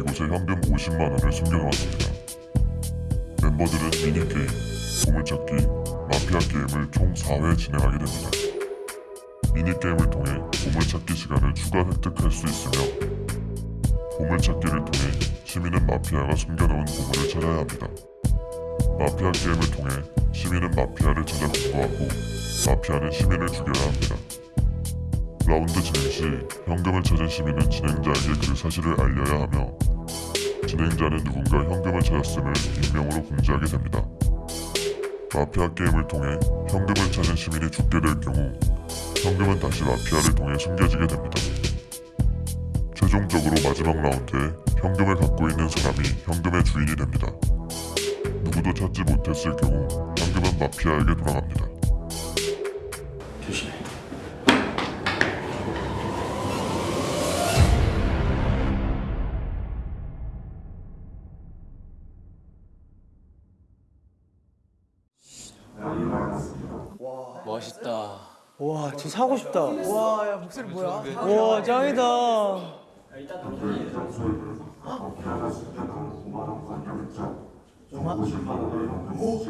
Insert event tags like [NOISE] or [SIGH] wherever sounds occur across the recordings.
이곳에 현금 50만 원을 숨겨놓았습니다. 멤버들은 미니게임, 보물찾기, 마피아 게임을 총 4회 진행하게 됩니다. 미니게임을 통해 보물찾기 시간을 추가 획득할 수 있으며 보물찾기를 통해 시민은 마피아가 숨겨놓은 보물을 찾아야 합니다. 마피아 게임을 통해 시민은 마피아를 찾아 공부하고 마피아는 시민을 죽여야 합니다. 라운드 진행 시 현금을 찾은 시민은 진행자에게 그 사실을 알려야 하며 진행자는 누군가 현금을 찾았음을 익명으로 공지하게 됩니다. 마피아 게임을 통해 현금을 찾은 시민이 죽게 될 경우 현금은 다시 마피아를 통해 숨겨지게 됩니다. 최종적으로 마지막 라운드에 현금을 갖고 있는 사람이 현금의 주인이 됩니다. 누구도 찾지 못했을 경우 현금은 마피아에게 돌아갑니다. 와 진짜 사고 싶다. 와 야 목소리 뭐야? 와 짱이다. 오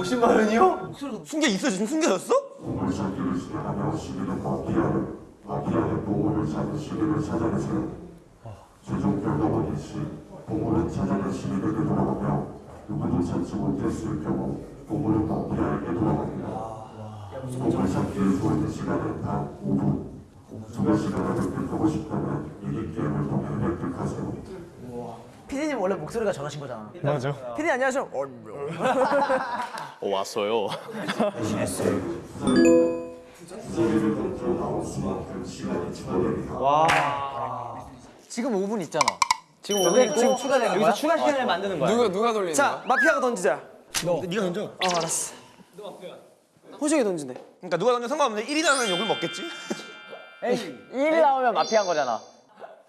50만 원이요? 숨겨 있어 지금 숨겨졌어? 최종 결과물인 시 보물은 찾아낸 시민에게 돌아가며 누구도 찾지 못했을 경우 보물은 마피아에게 돌아갑니다. 보물 찾기에 주어진 시간은 단 5분. 추가 시간을 획득하고 싶다면 미니게임을 통해 획득하세요. 피디님 원래 목소리가 저러신 거잖아. 맞아. 피디 안녕하세요. 어, 왔어요. 소리를 던져 나올 수만큼 시간이 추가됩니다. 지금 5분 있잖아. 지금 오늘 지금 추가되는 거야? 여기서 추가 시간을 만드는 거야. 누가 누가 돌리는 자 마피아가 던지자. 너. 네가 던져. 어 알았어. 호정이 던지네. 그러니까 누가 던져 상관없는데 1위 나면 욕을 먹겠지? [LAUGHS] 1위 [LAUGHS] 나오면 마피아인 거잖아.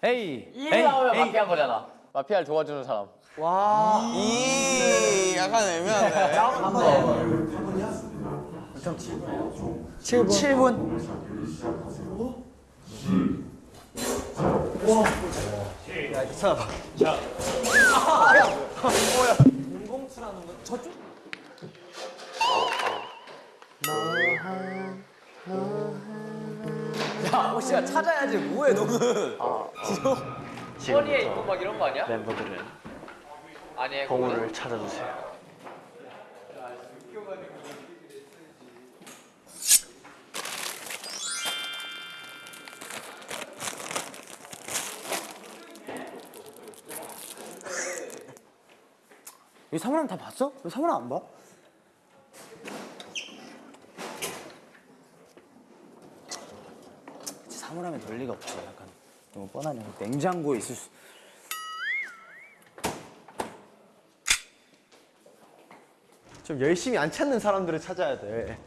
에이. 1위 나오면 마피아인 거잖아. 마피아를 도와주는 사람. 이 약간 애매하네. 7분. 7분. 야, 혹시야 찾아야지. 뭐해 너는? 허리에 있고 막 이런 거 아니야? 멤버들은 아니, 보물을 찾아주세요 이 사물함 다 봤어? 왜 사물함 안 봐? 사물함에 놀 리가 없지. 약간 너무 뻔하네. 냉장고에 있을 수. 좀 열심히 안 찾는 사람들을 찾아야 돼.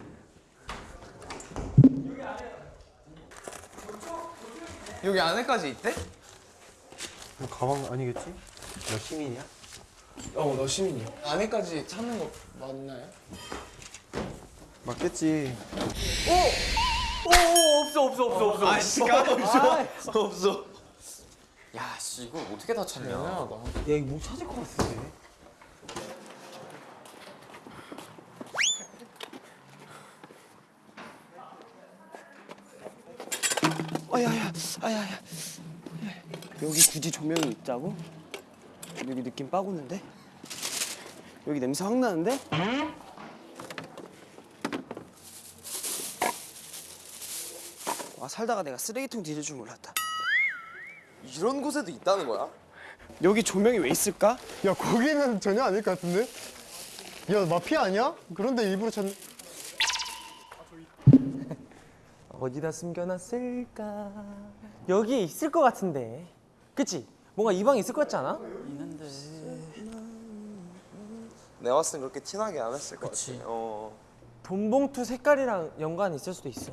여기 안에까지 있대? 가방 아니겠지? 너 시민이야? 어, 너 시민이야. 안에까지 찾는 거 맞나요? 맞겠지. 없어 없어 없어 없어. 아씨, 까먹었어. 없어. 야, 씨, 이걸 어떻게 다 찾냐? 야 이거 못 찾을 것 같은데. 아야야, 아야야. 여기 굳이 조명이 있다고? 여기 느낌 빠구는데? 여기 냄새 확 나는데? 살다가 내가 쓰레기통 뒤질 줄 몰랐다. 이런 곳에도 있다는 거야? 여기 조명이 왜 있을까? 야 거기는 전혀 아닐 것 같은데? 야 마피아 아니야? 그런데 일부러 찾는. [LAUGHS] 어디다 숨겨놨을까? 여기 있을 것 같은데. 그치? 뭔가 이 방에 있을 것 같지 않아? 내가 봤을 땐 그렇게 티나게 안 했을 것 같아. 어. 돈봉투 색깔이랑 연관이 있을 수도 있어.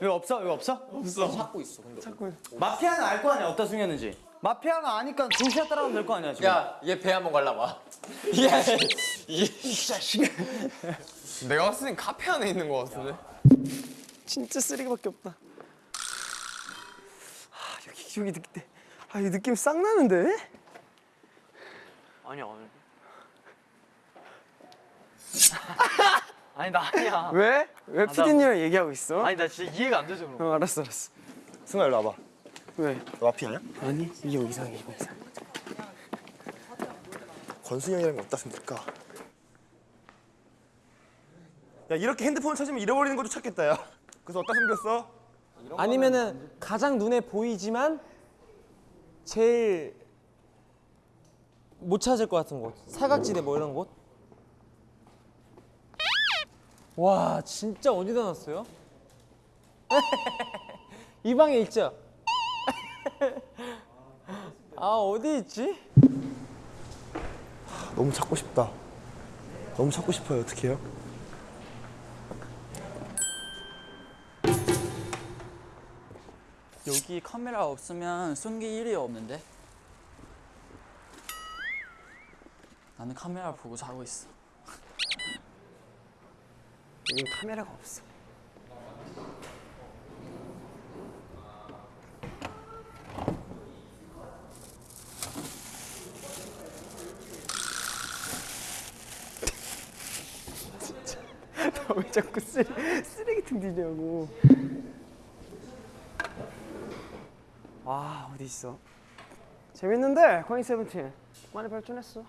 왜 없어? 왜 없어? 없어. 찾고 있어. 근데. 마피아는 알 거 아니야. 어디다 숨겼는지. 마피아가 아니까 중시야 따라가면 될 거 아니야 지금. 야, 얘 배 한번 갈라봐. [LAUGHS] 내가 봤을 땐 카페 안에 있는 것 같은데. 진짜 쓰레기밖에 없다. 아, 여기 여기 느낌. 아, 이 느낌 싹 나는데? 아니야 아니. 아니 나 아니야. [LAUGHS] 왜? 왜나 피디님이랑 얘기하고 있어? 아니 나 진짜 이해가 안 돼서 그런 어, 알았어, 알았어. 승아 일로 와봐. 왜? 너 마피아냐? 아니, 이거 이상해, 이거 이상해. 권순이 형이랑 어디다 숨길까? 야 이렇게 핸드폰을 찾으면 잃어버리는 것도 찾겠다 야. 그래서 어디다 숨겼어? 아니면은 가장 눈에 보이지만 제일 못 찾을 것 같은 곳. 사각지대 뭐 이런 곳. 와, 진짜 어디다 놨어요? [LAUGHS] 이 방에 있죠? [LAUGHS] 아, 어디 있지? 너무 찾고 싶다. 너무 찾고 싶어요. 어떻게 해요? 여기 카메라 없으면 숨길 일이 없는데 나는 카메라 보고 자고 있어 여기 카메라가 없어. 진짜 왜 자꾸 쓰레, 쓰레기통 뒤냐고. 와 어디 있어? 재밌는데 코인 세븐틴 많이 발전했어.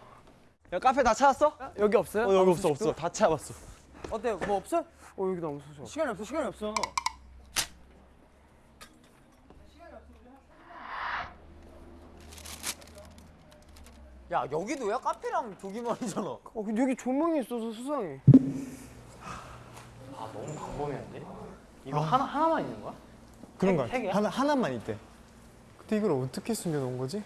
야 카페 다 찾았어? 여기 없어요? 어, 여기 없어 없어. 다 찾아봤어. 어때? 뭐 없어? 어 여기 너무 소소. 시간이 없어 시간이 없어. 야, 여기도야? 카페랑 저기만이잖아. 어 근데 여기 조명이 있어서 수상해. 이거 하나 하나만 있는 거야? 그런 거세 같아. 개야? 하나 하나만 있대. 근데 이걸 어떻게 숨겨놓은 거지?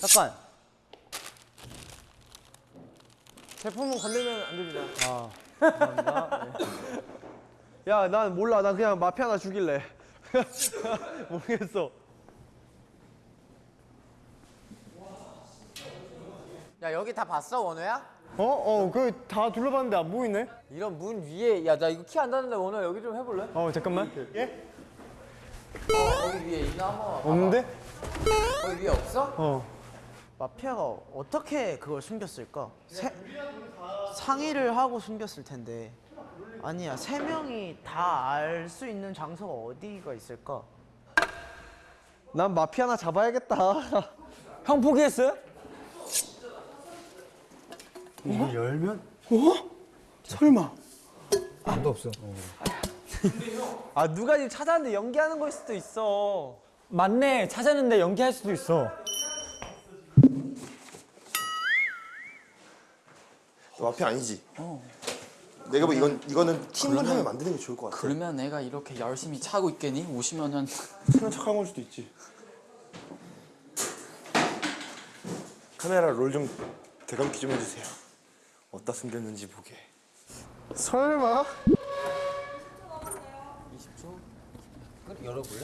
잠깐. 제품은 건들면 안 됩니다. 야, 난 몰라. 난 그냥 마피아 하나 죽일래. [LAUGHS] 모르겠어. 야, 여기 다 봤어, 원우야? 어? 어, 그 다 둘러봤는데 안 보이네. 이런 문 위에, 야, 나 이거 키 안 닿는데 원우야 여기 좀 해볼래? 어, 잠깐만. 예? 어, 거기 위에 있나 한번. 없는데? 거기 위에 없어? 어. 마피아가 어떻게 그걸 숨겼을까? 세, 상의를 하고 숨겼을 텐데 아니야 세 명이 다 알 수 있는 장소가 어디가 있을까? 난 마피아 하나 잡아야겠다. [LAUGHS] 형 포기했어요? 이거 열면? 설마. 아, 누가 지금 찾았는데 연기하는 걸 수도 있어. 맞네. 찾았는데 연기할 수도 있어. 마피아 아니지? 내가 뭐 이건 이거는 팀을 하면 만드는 게 좋을 것 같아. 그러면 내가 이렇게 열심히 차고 있겠니? 50년 [LAUGHS] 친한 척한 걸 수도 있지. 카메라 롤 좀 대감기 좀 해주세요. 어디다 숨겼는지 보게. 설마? 열어볼래?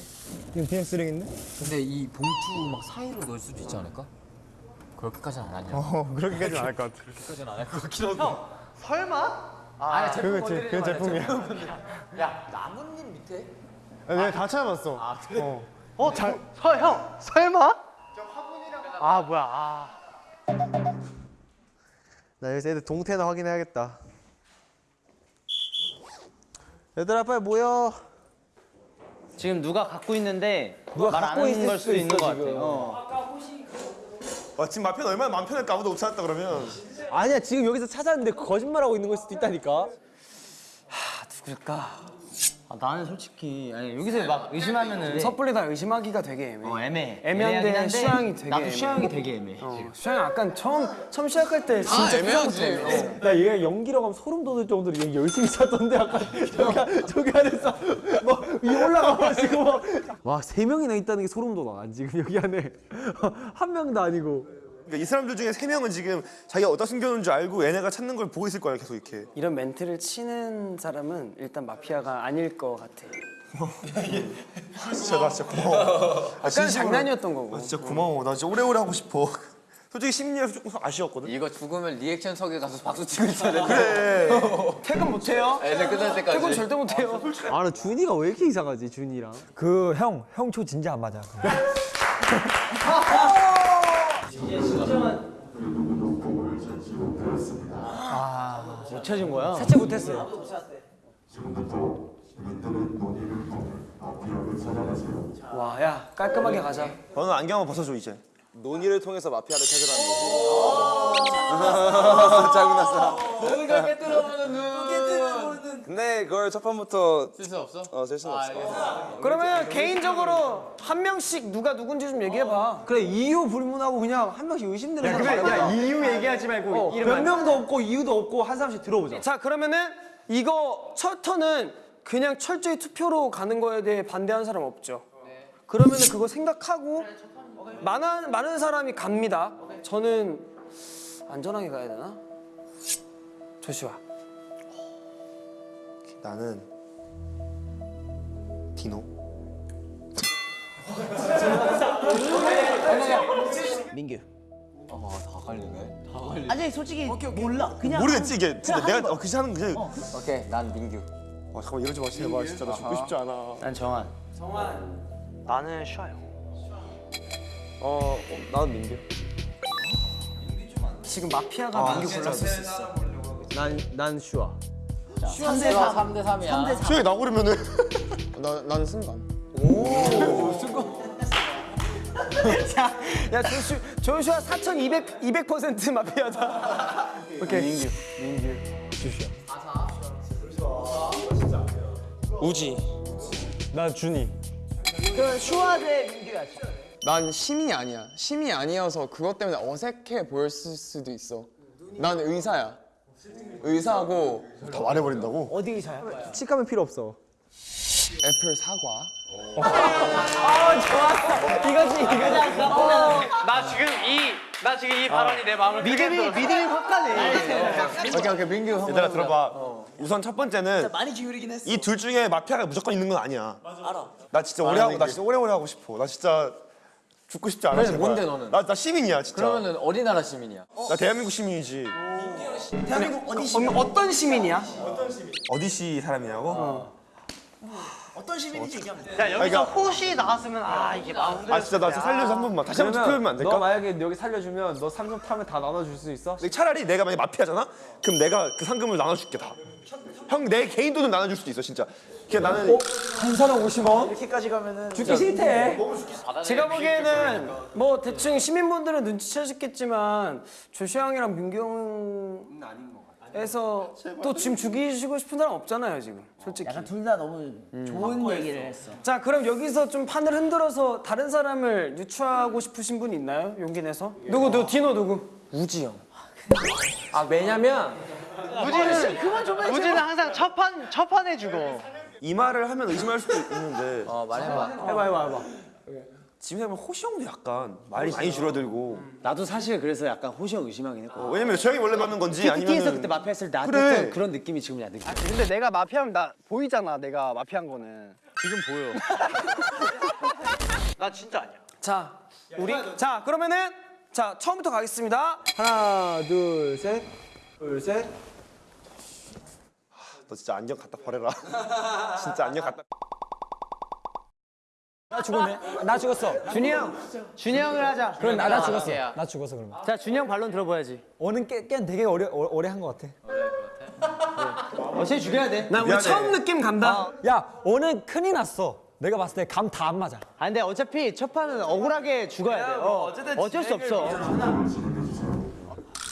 이거 그냥 쓰레기인데? 근데 이 봉투 막 사이로 넣을 수도 있지 않을까? 그렇게까지는 안 하냐? 어, 그렇게까지는 안 할 것 같아. 그렇게까지는 안 할 것 같긴 한데. 설마? 아니, 제품 그거 제, 말자, 제품이야. [LAUGHS] 야, 나뭇잎 밑에? 아, 내가 다 찾아봤어. 아, 그래? 어. 어, 잘, 서, 형, 설마? 아, 뭐야, 아. 나 여기서 애들 동태나 확인해야겠다. 얘들아 빨리 모여. 지금 누가 갖고 있는데 누가 말안 갖고 하는 있을 걸 수도 있는 것 같아. 지금. 어. 와 지금 마피아는 얼마나 마음 편할까 아무도 못 찾았다 그러면. 아니야 지금 여기서 찾았는데 거짓말하고 있는 걸 수도 있다니까. 누굴까? 아, 나는 솔직히 아니 여기서 막 의심하면은 섣불리 다 의심하기가 되게 애매해. 어, 애매해. 애매한데 수양이 되게 나도. 수양이 되게 애매해. 어, 수양이 약간 처음 처음 시작할 때 진짜 애매하지. 애매해. 나 얘가 연기라고 하면 소름 돋을 정도로 얘 열심히 찾던데 아까 저기, 저기 안에서 뭐 위에 올라가가지고 와세 명이나 있다는 게 소름 돋아 난 지금 여기 안에 [LAUGHS] 한 명도 아니고 그러니까 이 사람들 중에 세 명은 지금 자기가 어디다 숨겨놓은 줄 알고 얘네가 찾는 걸 보고 있을 거야 계속 이렇게. 이런 멘트를 치는 사람은 일단 마피아가 아닐 것 같아. [LAUGHS] 진짜 나 진짜 고마워. 아, 약간 진심으로. 장난이었던 거고. 아, 진짜 고마워. 나 진짜 오래오래 하고 싶어. 솔직히 심리에서 조금 아쉬웠거든. 이거 죽으면 리액션석에 가서 박수 치고 있어야 돼. 그래. [LAUGHS] 퇴근 못 해요? 애들 끝날 때까지. 퇴근 절대 못 해요. 아 나 준이가 왜 이렇게 이상하지 준이랑 그 형, 형 초 진짜 안 맞아. 못 찾은 거야? 사채 못 했어요. 와, 야 깔끔하게 가자. 너는 안경 한번 벗어줘 이제. 논의를 통해서 마피아를 찾으라는 거지. 짜증났어. 뭔가 깨뜨려보는 눈. 근데 그걸 첫 판부터 쓸 수 없어? 어, 쓸 수는 없어. 그러면 개인적으로 한 명씩 누가 누군지 좀 얘기해 봐. 그래 이유 불문하고 그냥 한 명씩 의심되는 야, 사람 그래. 야, 이유 얘기하지 말고 어, 이름만. 변명도 없고 이유도 없고 한 사람씩 들어보자 자 그러면은 이거 첫 턴은 그냥 철저히 투표로 가는 거에 대해 반대하는 사람 없죠? 그러면은 그거 생각하고 많은 많은 사람이 갑니다. 저는 안전하게 가야 되나? 조슈아. 나는 디노. 민규. 다 갈리네. 아니 솔직히 몰라. 그냥 모르겠지 이게 진짜 내가 어, 그지 하는 그지. 오케이, 난 민규. 아 잠깐만 이러지 마 제발 진짜 나 죽고 싶지 않아. 난 정한. 나는 쉬어요. 어, 어 나는 민규 지금 마피아가 민규 골랐을 수 있어. 난 난 슈아 3대 3. 3대 3이야. 수영이 나 고르면은 나 나는 순간. [LAUGHS] 야 조슈 조슈아 4,200 200% 마피아다. [LAUGHS] 오케이. 민규. 우지. 나 준이. 그럼 슈아 대 민규야. 난 시민이 아니야. 시민이 아니어서 그것 때문에 어색해 보였을 수도 있어. 난 의사야. 의사고 다 말해버린다고. 어디 의사야? 치카면 필요 없어 애플 사과. 이거지 이거지. 나 지금 이, 나 지금 이 발언이 내 마음을 믿음이 믿음이 확 가네. 오케이 오케이 민규 한번 얘들아. 들어봐. 우선 첫 번째는 많이 기울이긴 했어. 이 둘 중에 마피아가 무조건 있는 건 아니야. 알아. 나 진짜 오래 하고 나 진짜 오래오래 하고 싶어. 나 진짜 죽고 싶지 않아. 그래서 제발. 뭔데, 너는? 나, 나 시민이야 진짜. 그러면은 어디 나라 시민이야? 나 대한민국 시민이지. 대한민국 어디 시 어, 어떤 시민이야? 어디 시 사람이냐고? 어 떤 시민인지 얘기하면 돼. 야 그러니까- 혹시 나왔으면 아 이게 마음 아 진짜 나 진짜 살려서 한 번만 다시 한번 투표하면 안너 될까? 만약에 여기 살려주면 너 상금 타면 다 나눠줄 수 있어? 차라리 내가 만약 마피아잖아? 그럼 내가 그 상금을 나눠줄게 다. 형 내 개인 돈은 나눠줄 수도 있어 진짜. 그냥 나는 한 사람 50원? 이렇게까지 가면은 죽기 싫대 제가 보기에는 뭐 대충 시민분들은 눈치채셨겠지만 조슈아 형이랑 민규 형 에서 또 지금 죽이시고 싶은 사람 없잖아요 지금 솔직히. 약간 둘 다 너무 좋은 얘기를 했어. 자 그럼 여기서 좀 판을 흔들어서 다른 사람을 유추하고 싶으신 분 있나요? 용기 내서? 누구 누구 디노 누구? 우지 형. 아 왜냐면 우지는 항상 첫판 첫판 해주고. 이 말을 하면 의심할 수도 있는데 어, 말해봐. 해봐 해봐 해봐 지금 하면 호시 형도 약간 말이 많이 줄어들고 나도 사실 그래서 약간 호시 형 의심하긴 했고. 어, 왜냐면 저 형이 원래 받는 건지 PT에서 아니면 그때 마피아 했을 때 나한테 그래. 그런 느낌이 지금 야 느낌. 근데 내가 마피아면 나 보이잖아 내가 마피아인 거는. 지금 보여. [LAUGHS] 나 진짜 아니야. 자 우리 자 그러면은 자 처음부터 가겠습니다. 하나 둘셋둘셋 너 진짜 안경 갖다 버려라. [LAUGHS] 진짜 안경 갖다. 나 죽었네. 나 죽었어. 준이 형, 준이 형을 하자. 그럼 나, 나 죽었어. 마피아야. 나 죽었어 그러면. 자 준이 형 반론 들어봐야지. 오는 게, 깬 되게 오래 오- 오래 한 것 같아. 어차피 죽여야 돼. 나 우리. 처음 느낌 간다. 야 오늘 큰일 났어. 내가 봤을 때 감 다 안 맞아. 아 근데 어차피 첫 판은 억울하게 죽어야 돼. 어, 어쩔 수 없어.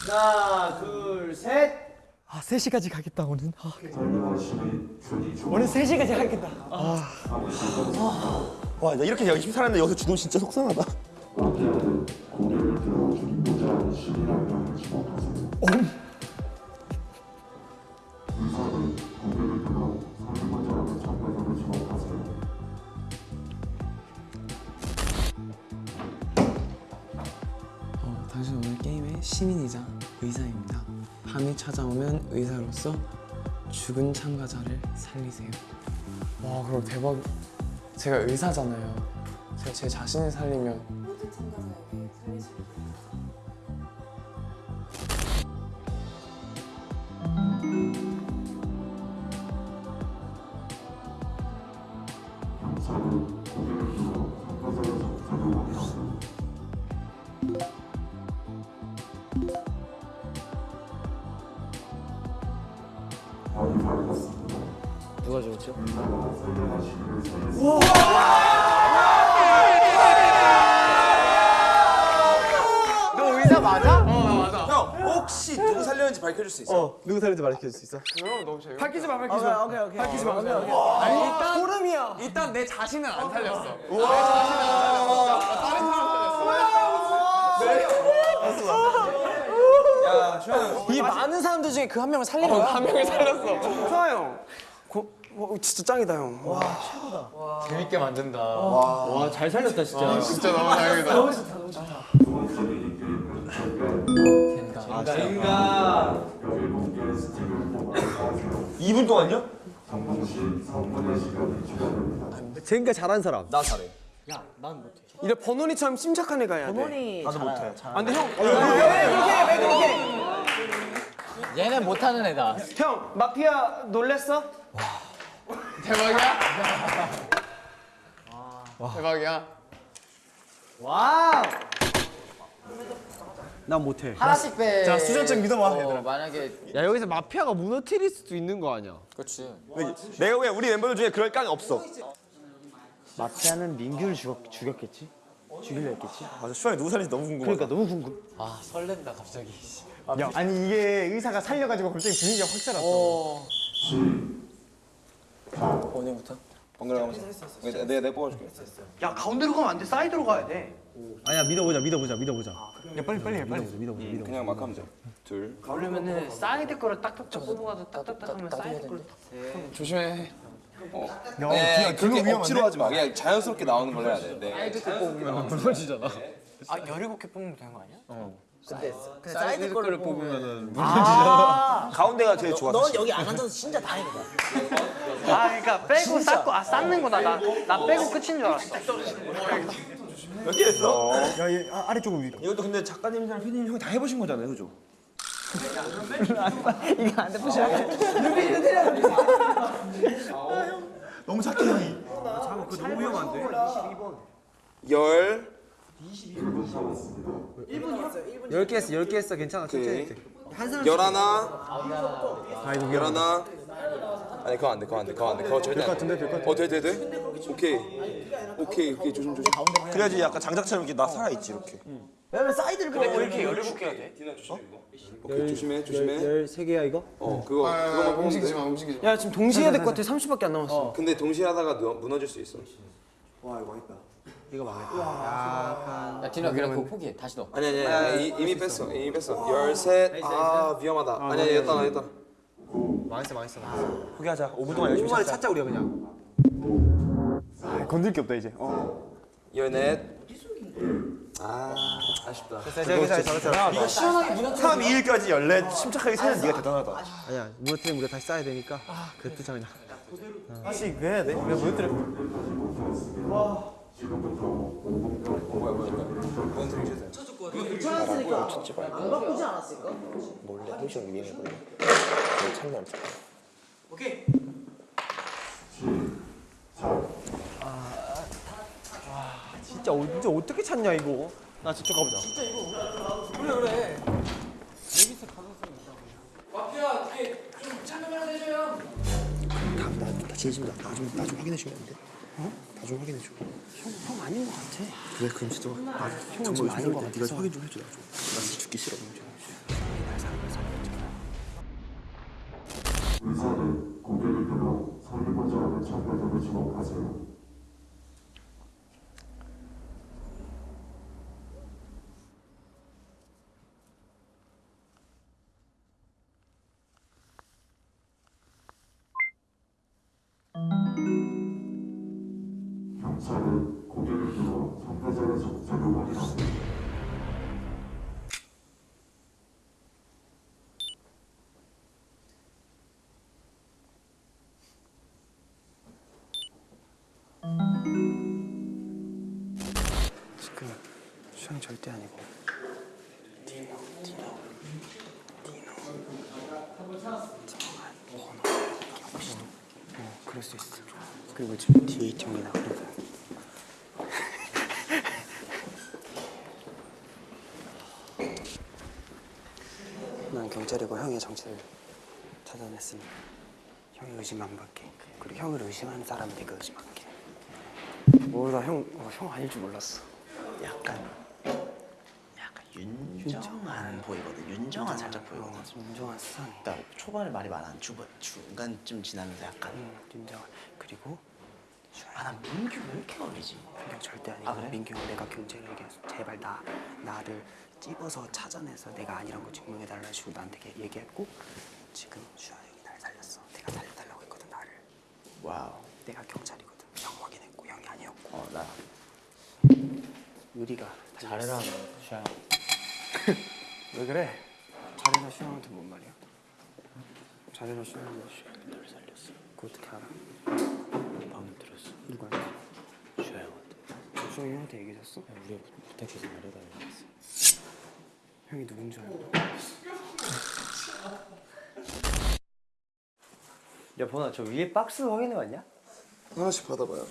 하나 둘 셋 아 3시까지 가겠다 오늘. 아. 오늘 3시까지 가겠다. 와, 나 이렇게 열심히 살았는데 여기서 죽으면 진짜 속상하다. 어, 당신 오늘 게임의 시민이자 의사입니다. 밤이 찾아오면 의사로서 죽은 참가자를 살리세요. 와, 그럼 대박. 제가 의사잖아요. 제가 제 자신을 살리면 누가 수 있어? 어 누구 살인지 말해줄 수 있어? 밝히지 마, 밝히지 마. 오케이 오케이. 밝히지 마. 아니, 일단 소름이야. 일단 내 자신은 안 살렸어. 이 많은 사람들 중에 그 한 명을 살린 거야? 한 명을 살렸어. 좋아 형. 고, 와, 진짜 짱이다 형. 와. 재밌게 만든다. 와잘 살렸다 진짜. 진짜 너무 다행이다. 인가. 2분 동안요? 젠가 잘한 사람. 나 잘해. 이래 버논이처럼 심착한 애가 해야 돼. 본이 나도 잘- 못해. 잘- 아, 형, 얘는 못하는 애다. 형 마피아 놀랬어? 대박이야? 대박이야? 와우. 난 못해. 하나씩 빼. 자, 수전증 믿어봐, 어, 얘들아. 만약에 야 여기서 마피아가 무너뜨릴 수도 있는 거 아니야? 그렇지. 내가 왜 우리 멤버들 중에 그럴 깡이 없어. 마피아는 민규를 죽였, 죽였겠지? 죽이려 했겠지? 맞아, 슈아이 누구 살린지 너무 궁금하다. 그러니까 너무 궁금. 아 설렌다 갑자기. 야 아니 이게 의사가 살려가지고 갑자기 분위기가 확 살았어. 오늘부터. 번갈아 가면서. 내가 내가 내가 뽑아줄게. 야 가운데로 가면 안 돼. 사이드로 가야 돼. 아니야 믿어보자 믿어보자 믿어보자. 야 빨리 빨리 해 빨리. 믿어보자 믿어보자 믿어보자. 그냥 막 하면 돼. 둘. 그러면은 사이드 거를 딱딱딱 뽑아가지고 딱딱딱 하면 사이드 거를 조심해. 네, 그렇게 억지로 하지 마. 그냥 자연스럽게 나오는 걸 해야 돼. 네. 아 17개 뽑으면 되는 거 아니야? 근데 사이드 거를 뽑으면은 가운데가 제일 좋아. 넌 여기 안 앉아서 진짜 다행이다. 아 그러니까 빼고 쌓고 아 쌓는 거다 나. 나 빼고 끝인 줄 알았어. 몇 개 했어? 야 얘 아, 아래쪽으로 위. 이것도 근데 작가님이랑 PD님 형이 다 해보신 거잖아요, 그죠? 이거 안 돼. 부셔. 너무 착해 형이. 잠깐 그거 너무 위험한데. 열. 10개 했어 10개 했어 괜찮아 천천히. 해. 열하나. 아 이거 위험하다. 열하나. 아니 그거 안 돼, 그거 안 돼, 그거 안 돼. 그거 절대 안 돼. 같은데, 될것 같은데. 어, 돼, 돼, 돼. 오케이. 오케이, 오케이, 조심, 조심. 그래야지 약간 장작처럼 이렇게 나 살아 있지 이렇게. 왜냐면 사이드를 보고 이렇게 17개 해야 돼? 오케이, 조심해, 조심해. 13개야 이거? 어, 그거 그거만 보면 움직이지 돼. 마, 움직이지 마. 야 지금 동시에 해야 될 것 같아. 30밖에 안 남았어. 근데 동시에 하다가 누- 무너질 수 있어. 이거 망했다. 야 디노 그냥 그거 포기해. 다시 넣어. 아니 아니 아니 이, 이미 뺐어, 이미 뺐어. 열셋. 아 위험하다. 아니 아니 여기다 여기다. 망했어 망했어. 포기하자. 5분 동안 열심히. 찾자 우리가 그냥. 아, 건들 게 없다 이제. 어. 열넷. 아 아쉽다. 잘했어 잘했어. 3, 2일까지 열넷 침착하게 세는 네가 대단하다. 아니야 무너뜨리면 우리가 다시 쌓아야 되니까. 그 뜻이야 그냥. 다시 왜 해야 돼? 왜 무너뜨려? 괜찮았으니까 안 바꾸지 않았을까? 몰래 형식 유행했거든. 참여 안 쳐. 진 짜 어- 진짜 어떻게 찾냐 이거? 나 저쪽 가보자. 나 진심 나좀 나좀 확인해 주면 안 돼? 어? 나 좀 확인해 줘. 형 아닌 것 같아. 그래 그럼 진짜 나 형은 아닌 것 같아. 네가 확인 좀 해줘 나 좀. 나 진짜 죽기 싫어. 주목하세요. 수영 절대 아니고. 디노 디노. 디노. 정한 번호. 어 그럴 수 있어. 그리고 지금 있정이 나거든 [LAUGHS] 난 경찰이고 형의 정체를 찾아냈으니 형이 의심 안 받게 그리고 형을 의심하는 사람이 내가 의심할게. 뭐나형 어, 형 아닐 줄 몰랐어. 약간 윤정한 보이거든. 윤정한 살짝 보이거든. 윤정한 수상해 그러니까 초반에 말이 많아. 중반 중간쯤 지나면서 약간 윤정한 그리고 아나 민규 왜 이렇게 어리지? 민경 절대 아니고 아, 그래? 민경 내가 경찰을 얘기했어 제발 나 나를 찝어서 찾아내서 내가 아니란 거 증명해달라 해주고 나한테 얘기- 얘기했고 지금 슈아 형이 날 살렸어 내가 살려달라고 했거든 나를 Wow. 내가 경찰이거든 형 확인했고 형이 아니었고 어 나. 유리가 잘해라 슈아 [LAUGHS] 왜 그래? 잘해라 슈아 형한테 뭔 말이야? 슈아 형이 널 살렸어 그거 어떻게 알아? 방금 들었어 누구한테? 슈아 형한테 슈아 형한테 얘기했어? 우리 부탁해서 말해달라고 했어 형이 누군 줄 알고 야 보나 저 위에 박스 확인해 봤냐? 하나씩 받아봐요.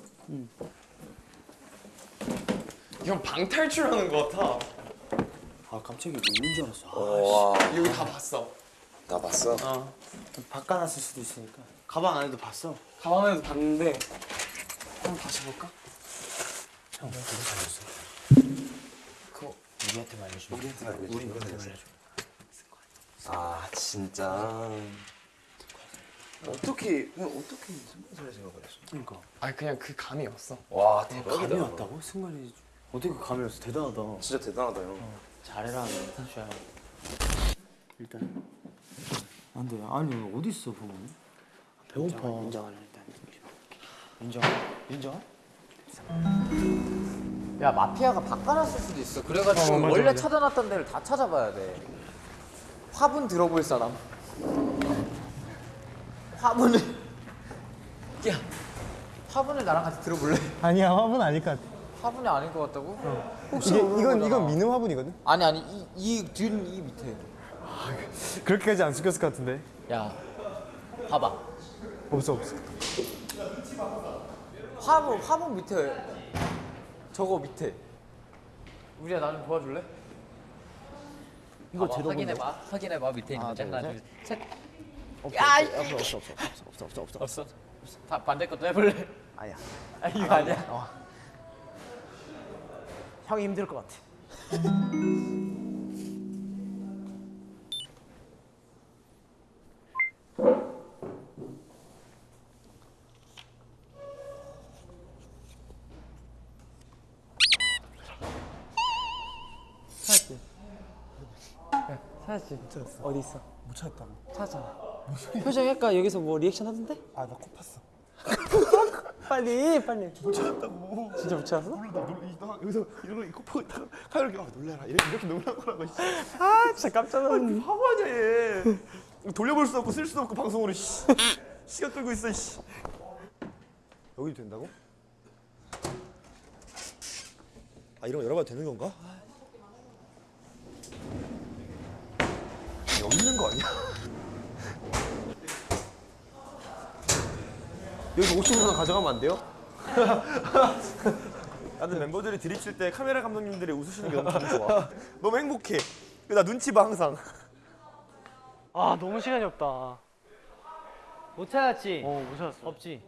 형 방탈출하는 것 같아. 아 깜짝이야 누군 줄 알았어 와, 여기 다 봤어. 나 봤어. 어 바꿔놨을 수도 있으니까 가방 안에도 봤어 가방에도 봤는데 한번 다시 볼까? 형 누구 살렸어? 그거 우리한테만 알려줘 우리한테만 알려줘 우리한테만 알려줘 아 진짜. 어떻게 형 어떻게 승관살 생각을 했어? 그러니까 아 그냥 그 감이 왔어. 와 감이 대박이다. 왔다고? 승관이 어떻게 그 감이 왔어 대단하다 진짜 대단하다 형. 잘해라 슈아 일단. 안돼. 아니 어디 있어 보면 배고파. 인정하는 일단. 인정 인정? 야 마피아가 바꿔놨을 수도 있어. 그래가지고 원래 찾아놨던 데를 다 찾아봐야 돼. 화분 들어볼 사람. 화분을. [LAUGHS] 야 화분을 나랑 같이 들어볼래? 아니야 화분 아닐 것 같아. 화분이 아닌 것 같다고? 혹시 이게 이건 거잖아. 이건 민음 화분이거든. 아니 아니 이이뒤이 밑에 그렇게까지 안 숙였을 것 같은데. 야 봐봐 없어 없어. 화분 화분 밑에 저거 밑에 우리야 나 좀 도와줄래? 이거 봐봐, 제대로 확인해봐 확인해봐 밑에 있는 거 둘, 하나 셋. 둘셋 없어 야, 없어 없어 없어 없어 없어 없어 없어 없어 다 반대 것도 해볼래? 아니야 아 이거 아니야? 어. 형이 힘들 것 같아 찾았지. 어디 있어? 못 찾았다고. 찾았잖아 표정 약간 여기서 뭐 리액션 하던데? 아 나 코 팠어. [LAUGHS] 빨리 빨리. 못 찾았다고. 진짜 못 찾았어? 몰라 나 놀, 나 여기서 이러고 이거 보고 있다가 카이렇게 아 놀래라 이렇게 이렇게 놀란 거라고. 씨. 아 진짜 깜짝 놀랐네. 바보 아니야 얘. 돌려볼 수도 없고 쓸 수도 없고 방송으로 씨. 시간 끌고 있어 씨. 여기도 된다고? 아 이런 거 열어봐도 되는 건가? 여기 있는 거 아니야? 여기 50만 가져가면 안 돼요? [LAUGHS] 나는 멤버들이 드립칠 때 카메라 감독님들이 웃으시는 게 너무 좋아. 너무 행복해. 나 눈치 봐 항상. 아 너무 시간이 없다 못 찾았지? 어못 찾았어. 없지?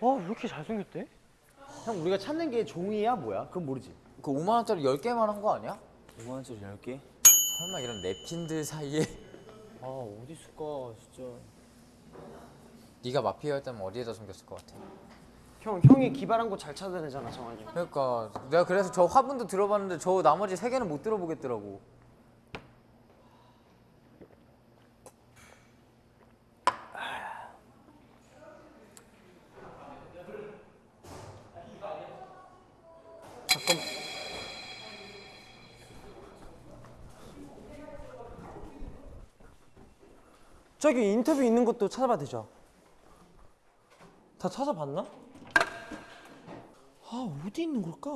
와왜 이렇게 잘생겼대? 형 우리가 찾는 게 종이야 뭐야? 그건 모르지 그 5만 원짜리 10개만 한 거 아니야? 5만 원짜리 10개? 설마 이런 냅킨들 사이에 아 어디 있을까 진짜. 네가 마피아였다면 어디에다 숨겼을 것 같아? 형 형이 기발한 곳 잘 찾아내잖아 정한이. 그러니까 내가 그래서 저 화분도 들어봤는데 저 나머지 세 개는 못 들어보겠더라고. 저기 인터뷰 있는 것도 찾아봐 되죠? 다 찾아봤나? 아 어디 있는 걸까?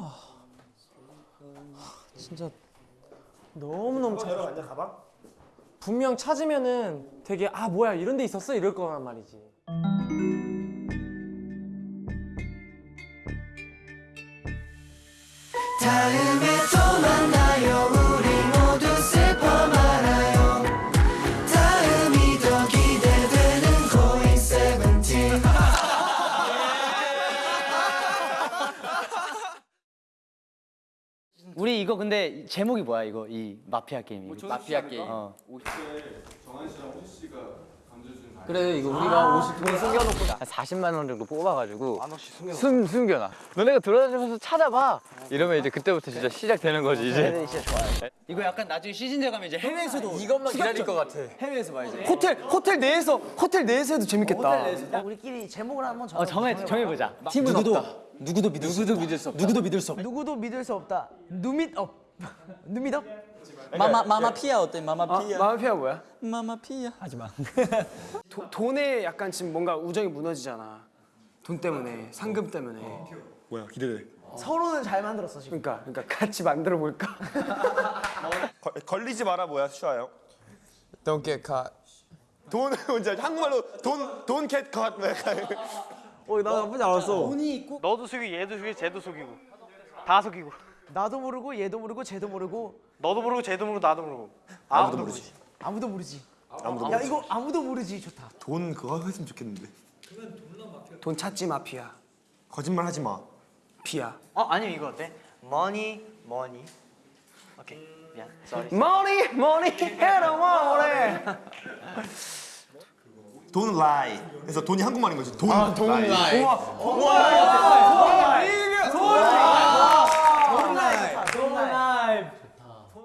하, 진짜 너무 너무 찾아. 앉아 가방? 분명 찾으면은 되게 아 뭐야 이런 데 있었어 이럴 거란 말이지. 이거 근데 제목이 뭐야 이거 이 마피아 게임 이? 마피아 게임. 어. 그래 이거 우리가 50돈 숨겨놓고 한 40만 원 정도 뽑아가지고 숨 숨겨놔. 너네가 돌아다니면서 찾아봐. 이러면 이제 그때부터 진짜 시작되는 거지 이제. 진짜 좋아요. 이거 약간 나중에 시즌제 가면 이제 해외에서도 이것만 기다릴 것 같아. 해외에서 봐야지. 호텔 호텔 내에서 호텔 내에서 해도 재밌겠다. 우리끼리 제목을 한번 정해. 어 정해 정해보자. 팀은 누구도 없다. 누구도 믿을 수 누구도 믿을 수 없다. 누구도 믿을 수 없다. 누구도 믿을 수 없다. 누밋업. [LAUGHS] 누밋업? 마마 마마 피아 어때? 마마 아, 마피아 뭐야? 마마 피아. 하지 마. [LAUGHS] 도, 돈에 약간 지금 뭔가 우정이 무너지잖아. 돈 때문에 상금 때문에. 뭐야 기대돼. 서로는 잘 만들었어 지금. 그러니까 그러니까 같이 만들어 볼까? [LAUGHS] 걸, 걸리지 마라 뭐야 슈아요? Don't get caught. 돈 뭔지 한국말로 돈돈캣 컷. 약간. 어나 나쁘지 않았어. 돈이 있고 너도 속이고 얘도 속이고 쟤도 속이고 다 속이고 나도 모르고 얘도 모르고 쟤도 모르고 너도 모르고 쟤도 모르고 나도 모르고 아무도 모르지. 아무도 모르지. 아무도 야 모르지. 이거 아무도 모르지 좋다. 돈 그거 했으면 좋겠는데. 돈 찾지 마피아 거짓말 하지 마. 피아 어 아니면 이거 어때? Money money. 오케이. 미안. Sorry. Money money 해라 money 돈 lie. 그래서 돈이 한국말인 거지. 돈돈 라이. 라이. 와, 와, 와, 와, 와, 와, 와,